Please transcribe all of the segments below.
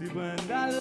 Si pueden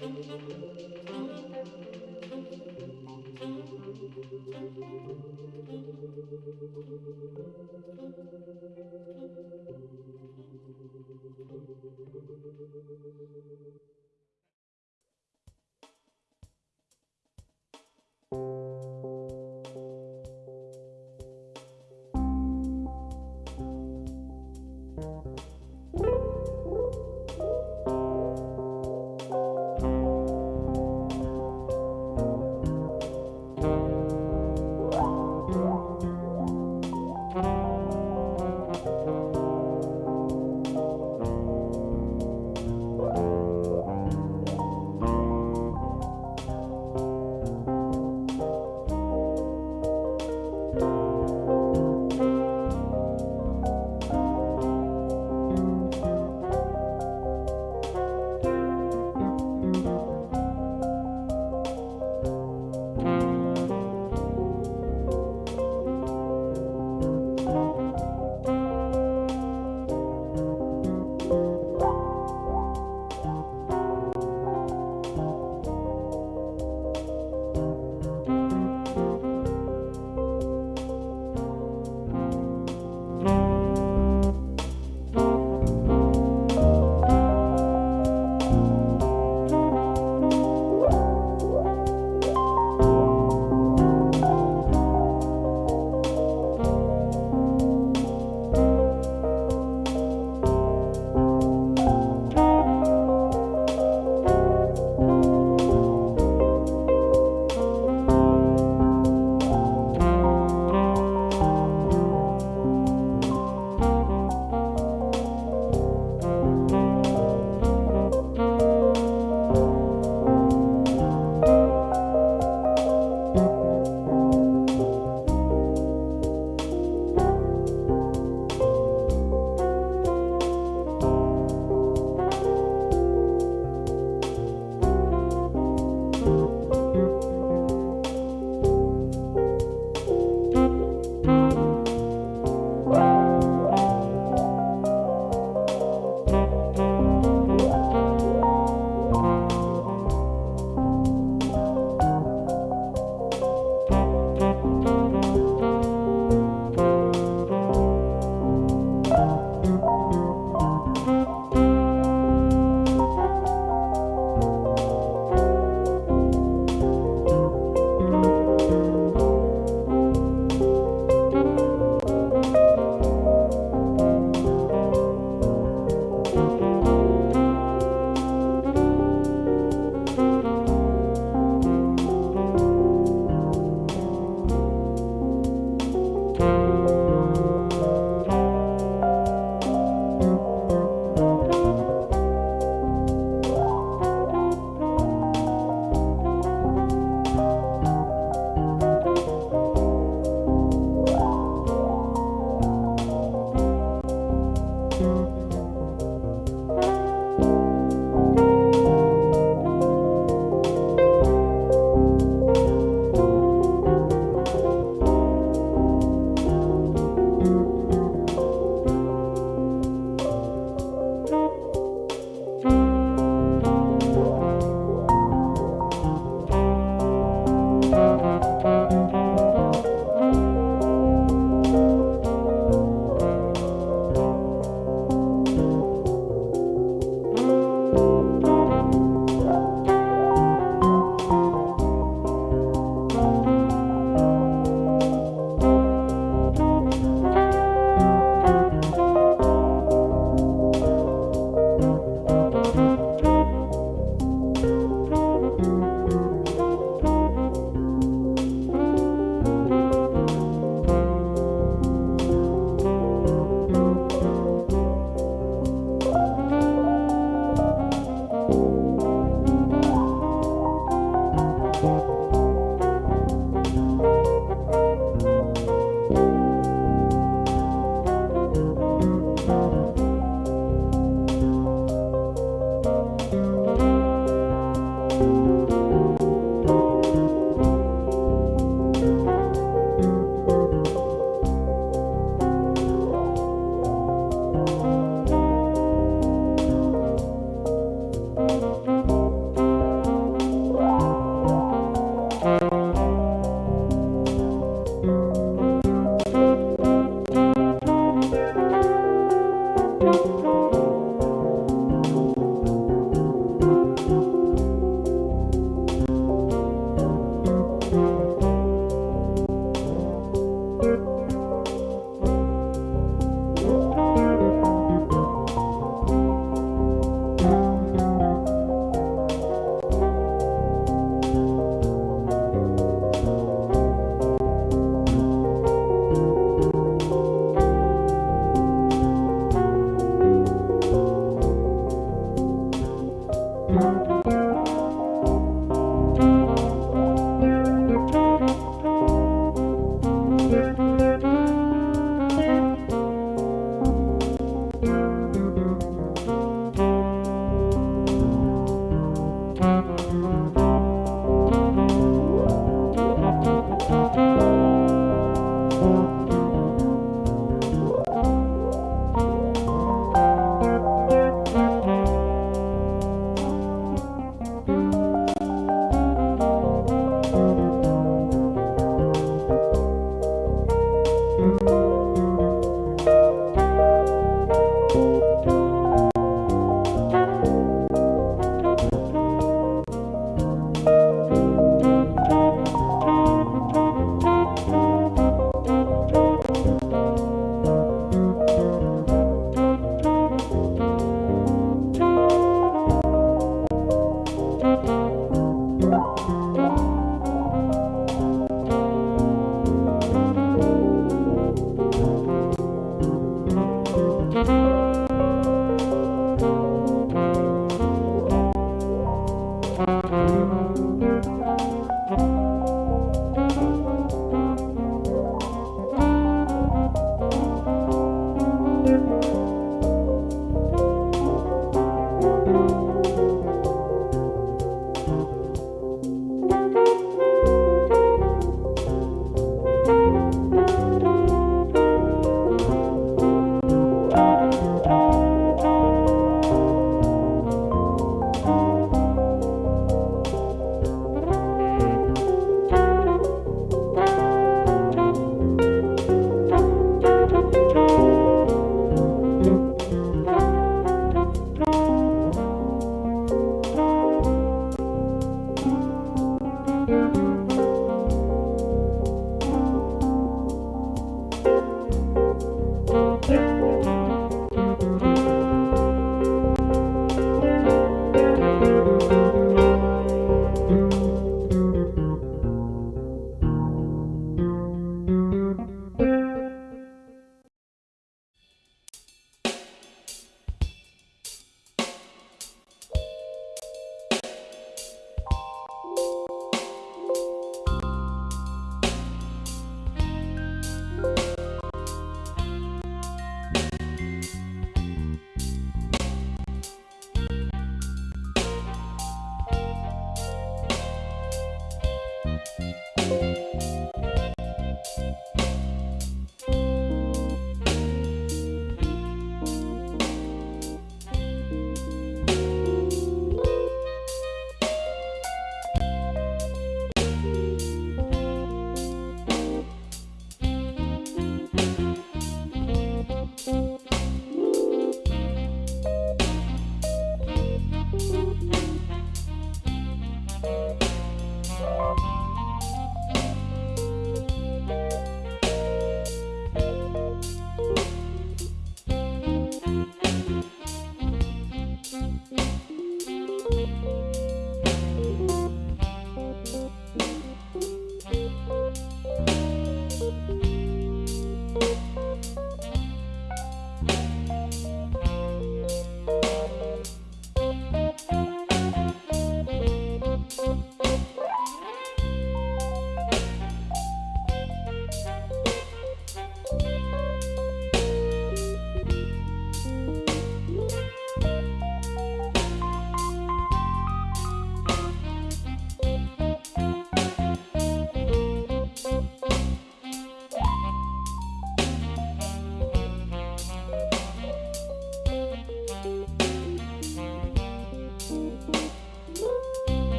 Thank you.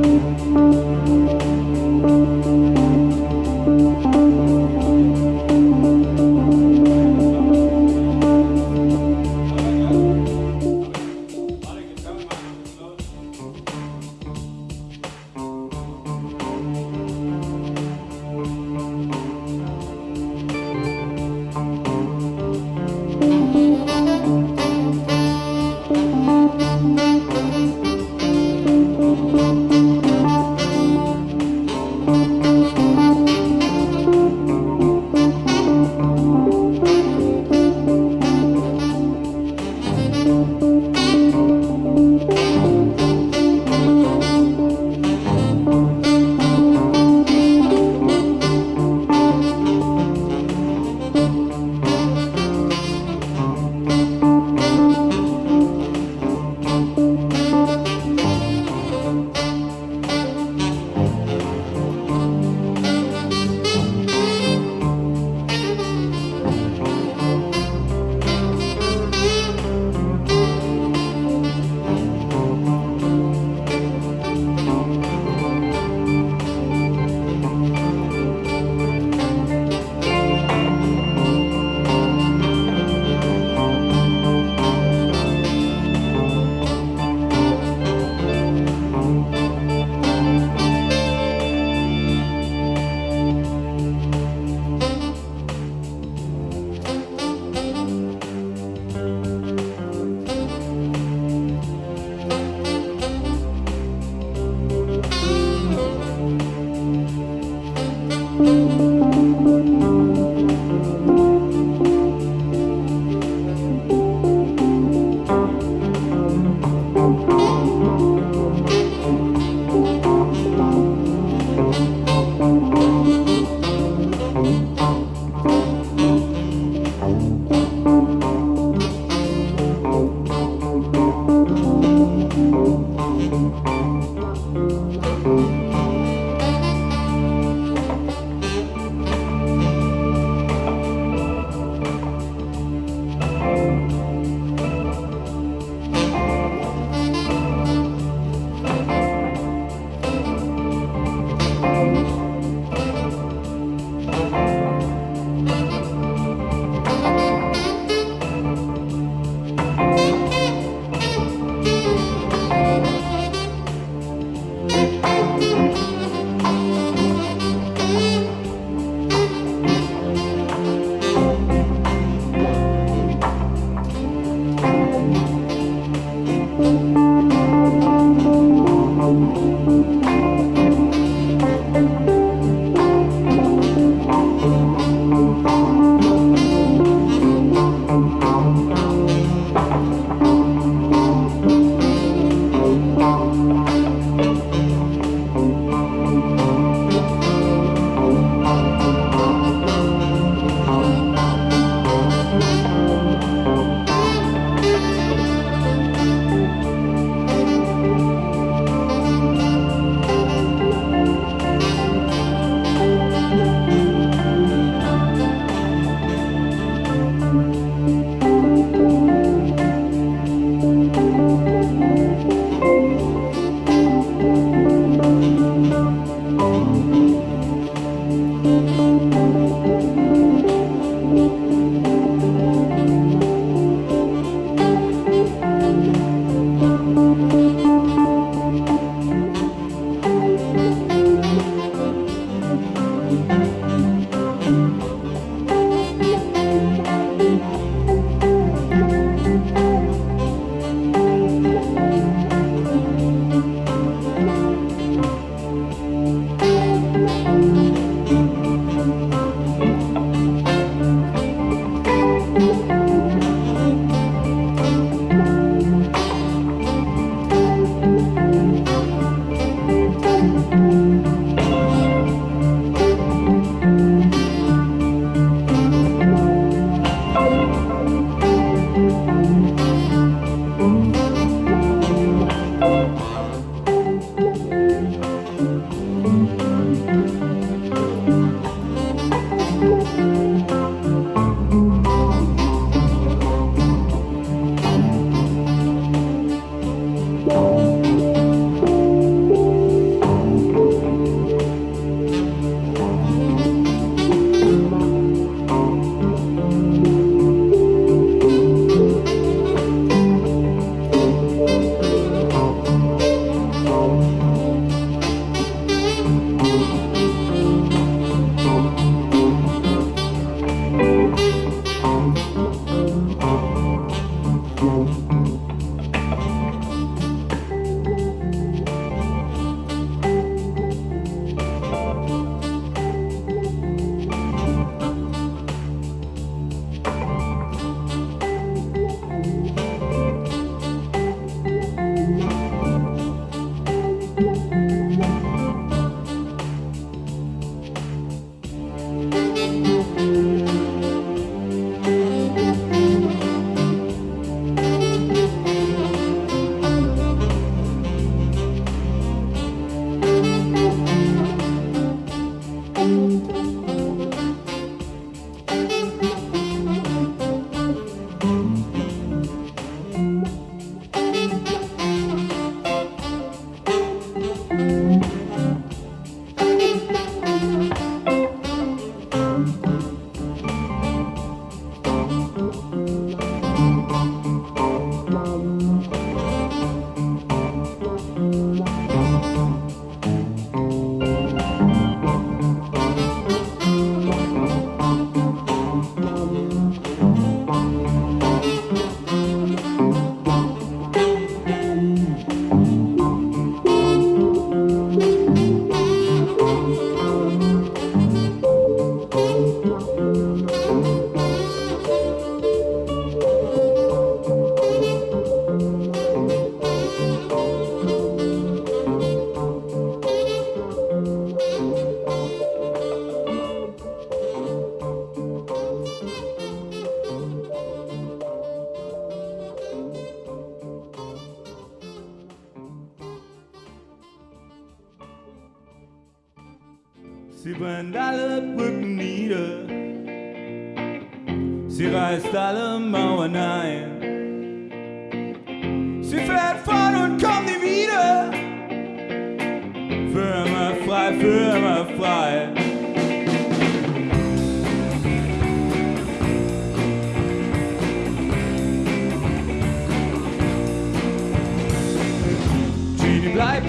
Música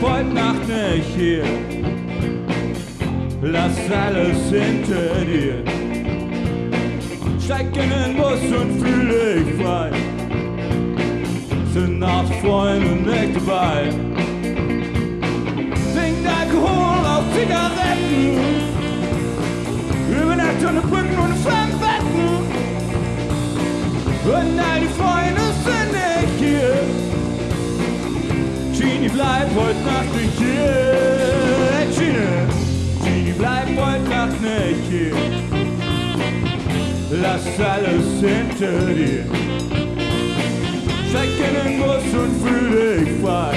Heute Nacht nicht hier. Lass alles hinter dir. Steig in den Bus und fühl dich frei. Sind auch Freunde nicht dabei. Trink Alkohol auf Zigaretten. Übernacht ohne Brücken und Genie, bleib heute Nacht nicht hier. Hey, Genie, Genie, bleib heute Nacht nicht hier. Lass alles hinter dir. Steig in den Bus und fühl dich frei.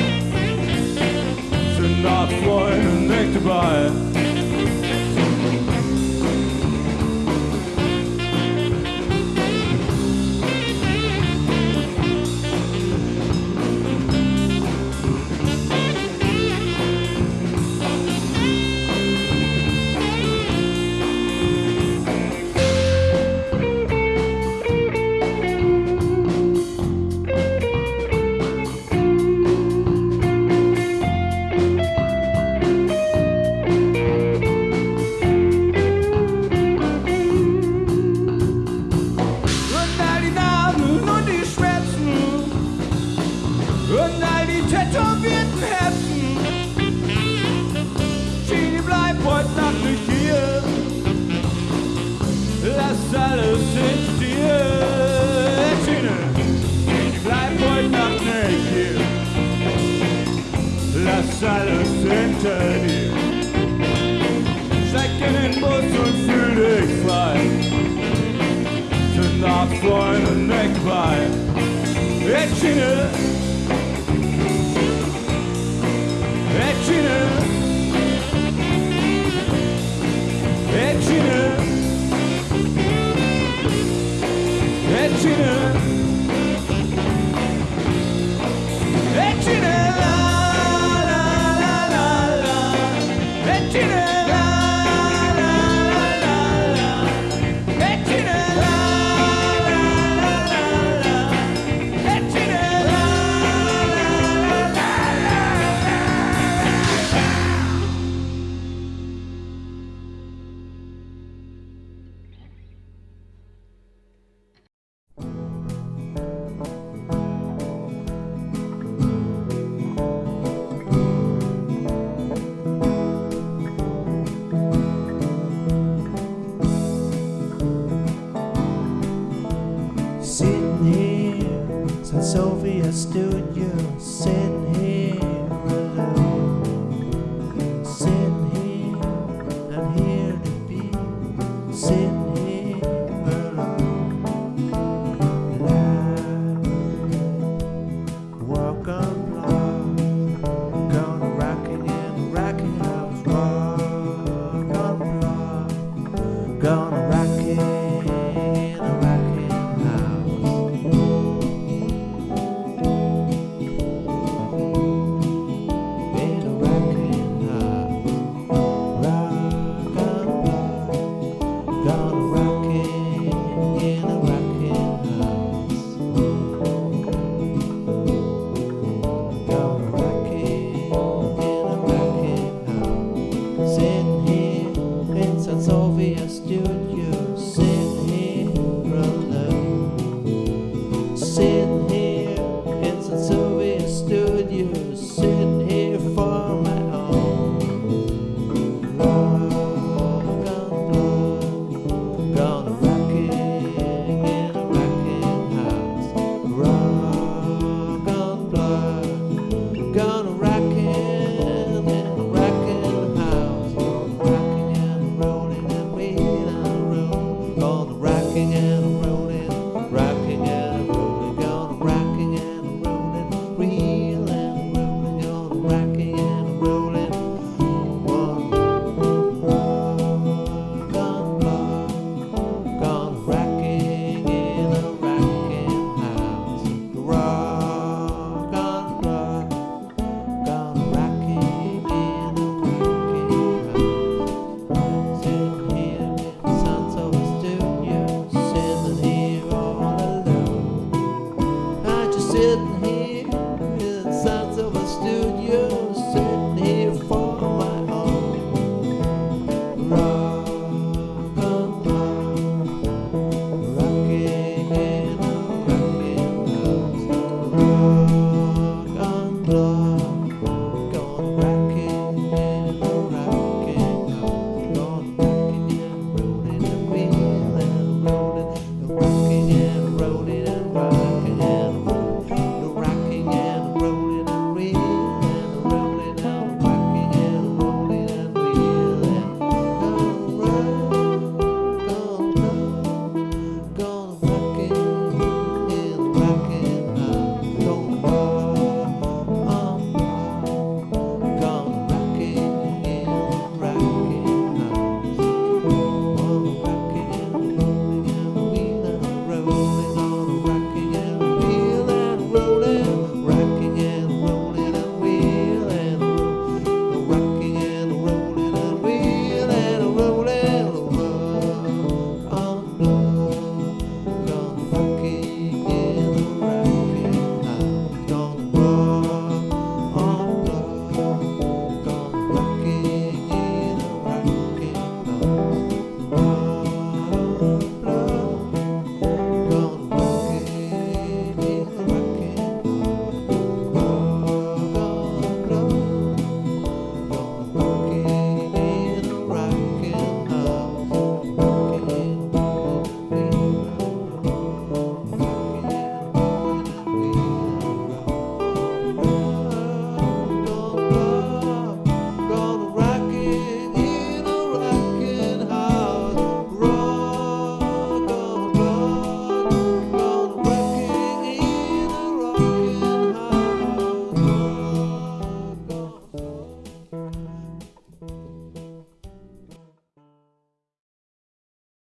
Sind auch Freunde nicht dabei. Etchine,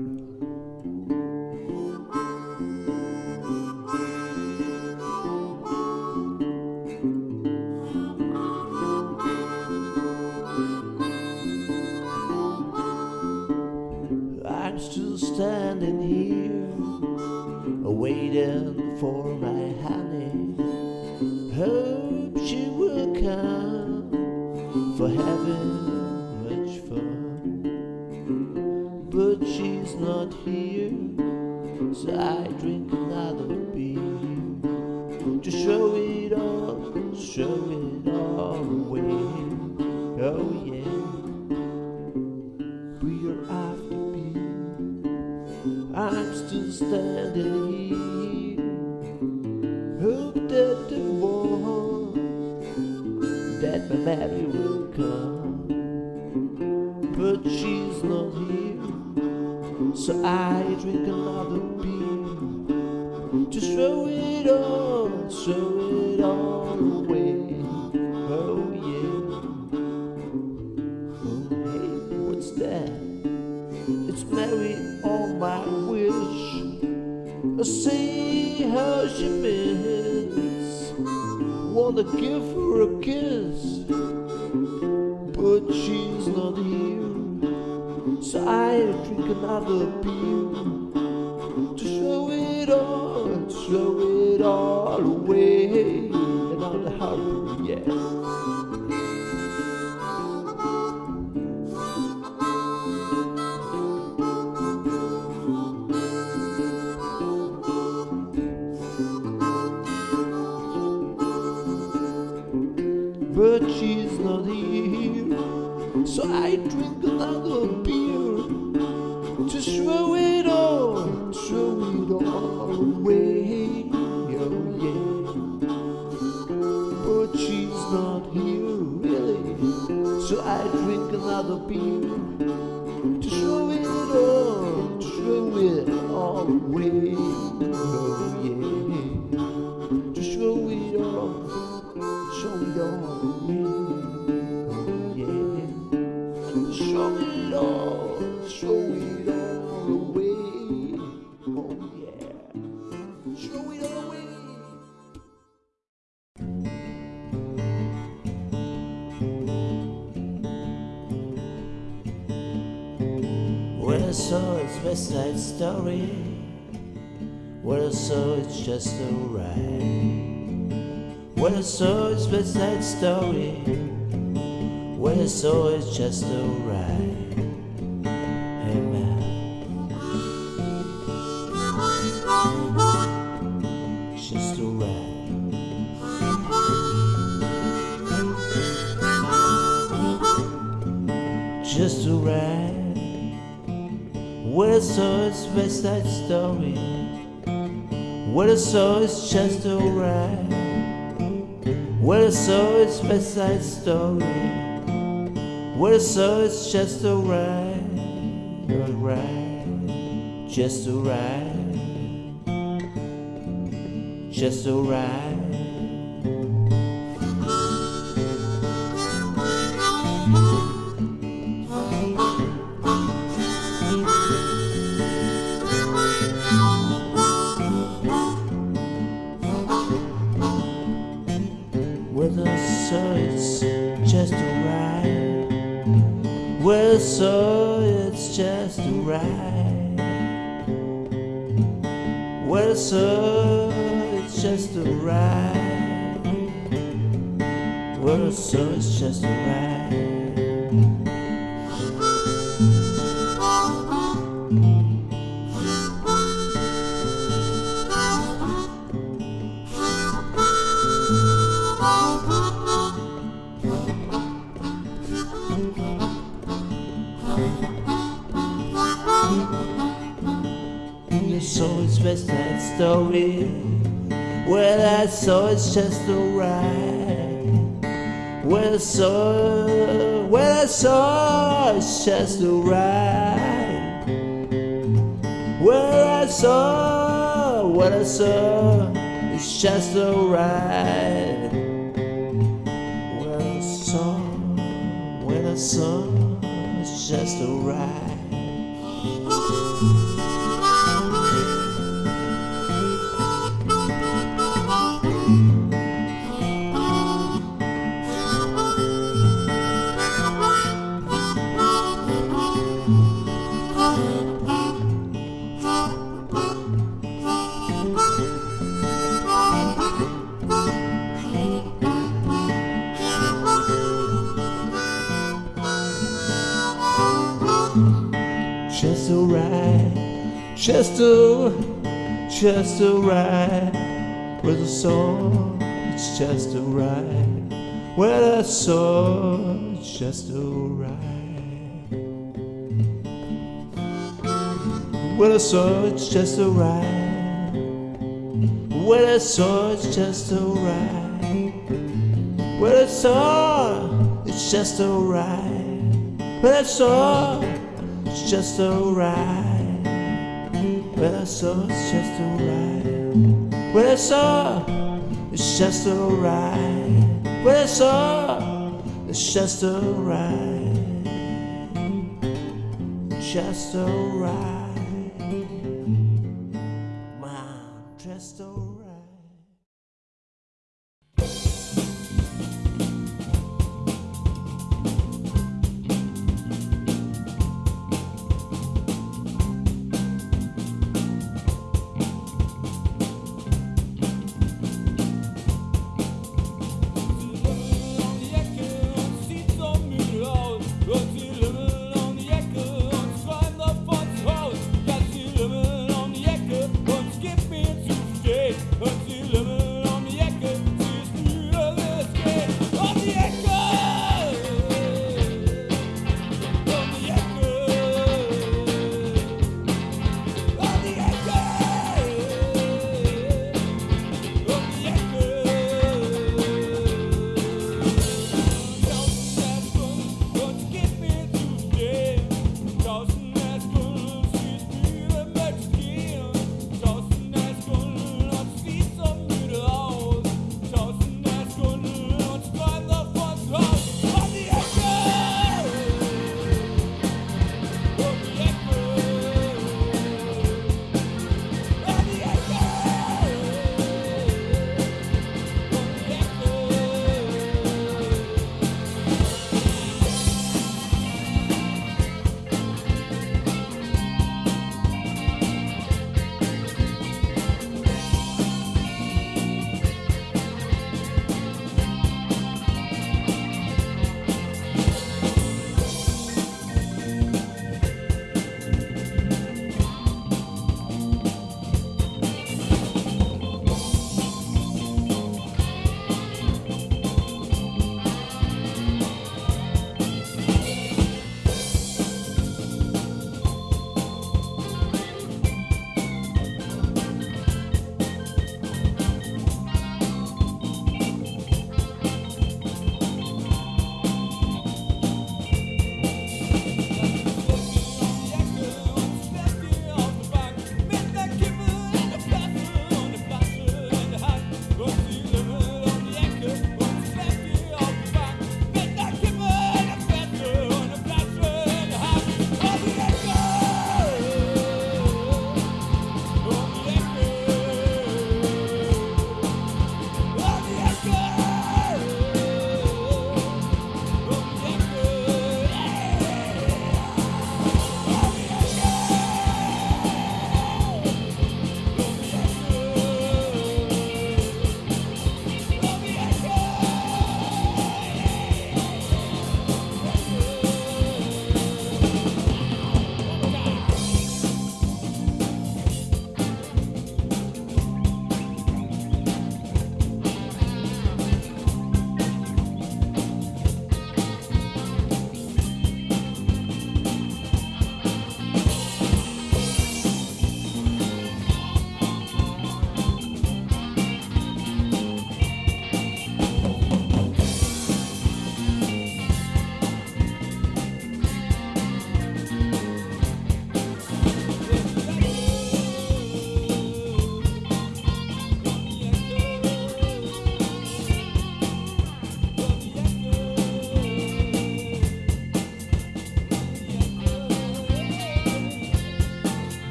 I'm still standing here, waiting for my Mary will come, but she's not here, so I drink another beer to show it all, show it all away. Oh yeah. Oh hey, what's that? It's Mary on my wish. I see how she miss. Wanna give all, show it all away. Oh yeah, show it all away. When I saw it's West Side Story, when I saw it's just a ride. When I saw it's West Side Story, when I saw it's just a West Side Story, when I saw is just a ride. When I saw is West Side Story. When I saw is just a ride, a ride, just a ride, just a. saw, well, I saw it's just a ride. Well, I saw, what I saw, it's just a ride. Well, I saw, when I saw, it's just a ride. just a ride with a sword. It's just a ride with a sword. It's just a ride with a sword. It's just a ride with a sword. It's just a ride with a sword. It's just a ride with a sword. It's just a ride. Well, I saw it's just alright. Well, I saw it's just alright. Well, I saw it's just alright. Just alright.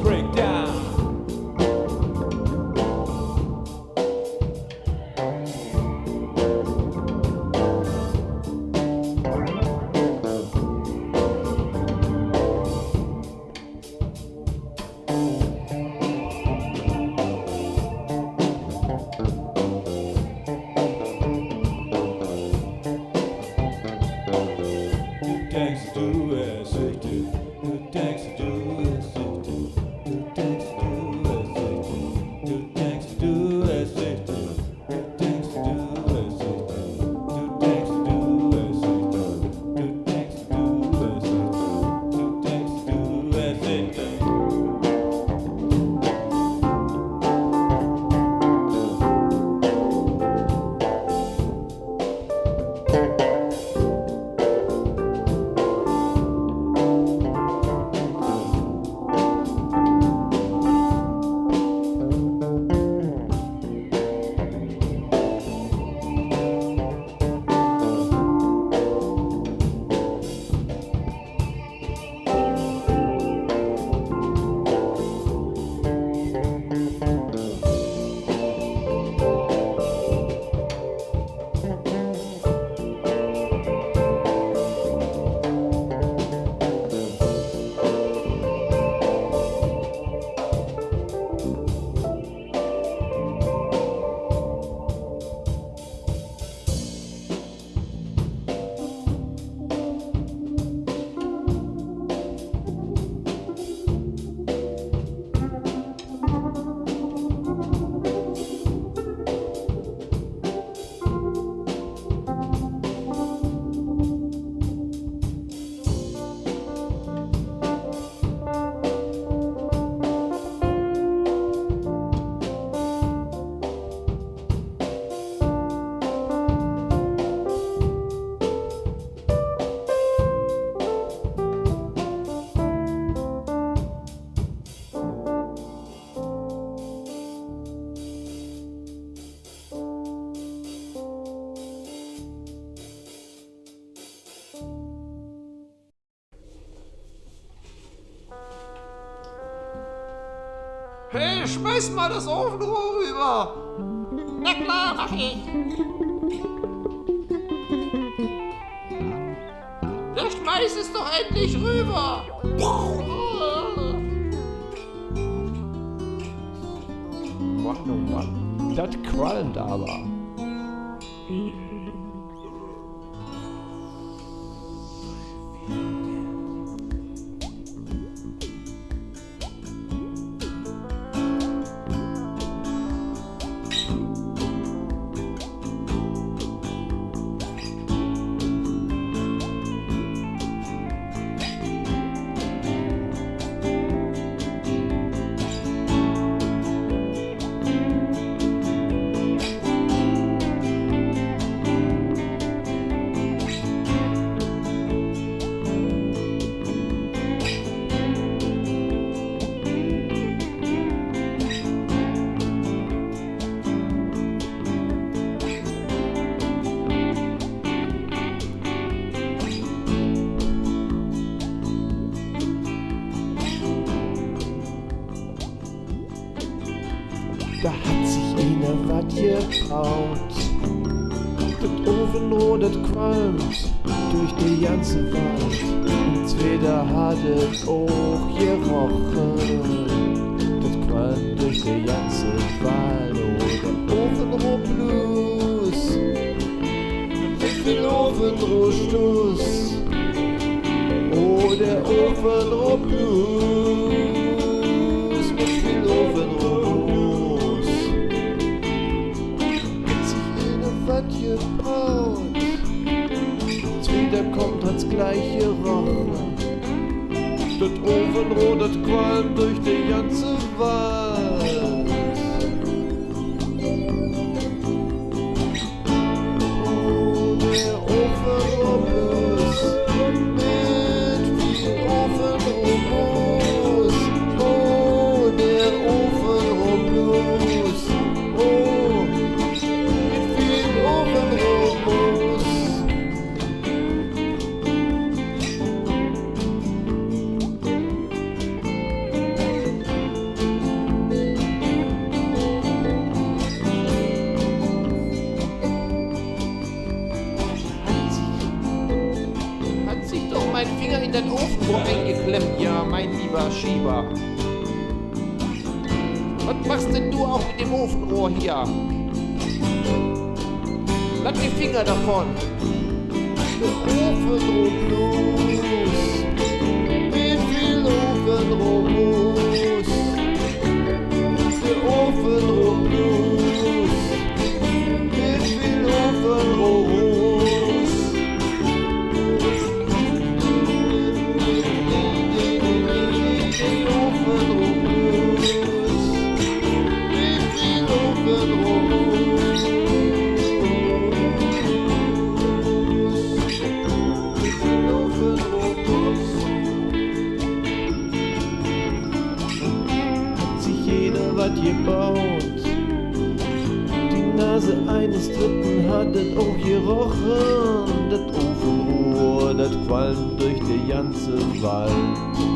three. Hey, schmeiß mal das Ofenrohr rüber! Na klar, mach ich! Dann schmeiß es doch endlich rüber! Mann, oh Mann, das qualmt aber. Lieber. Was machst denn du auch mit dem Ofenrohr hier? Lass die Finger davon. Ofenrohr Blues. Mit viel Ofenrohr. hat das auch gerochen, das Ofenruhr, das qualmt durch den ganzen Wald.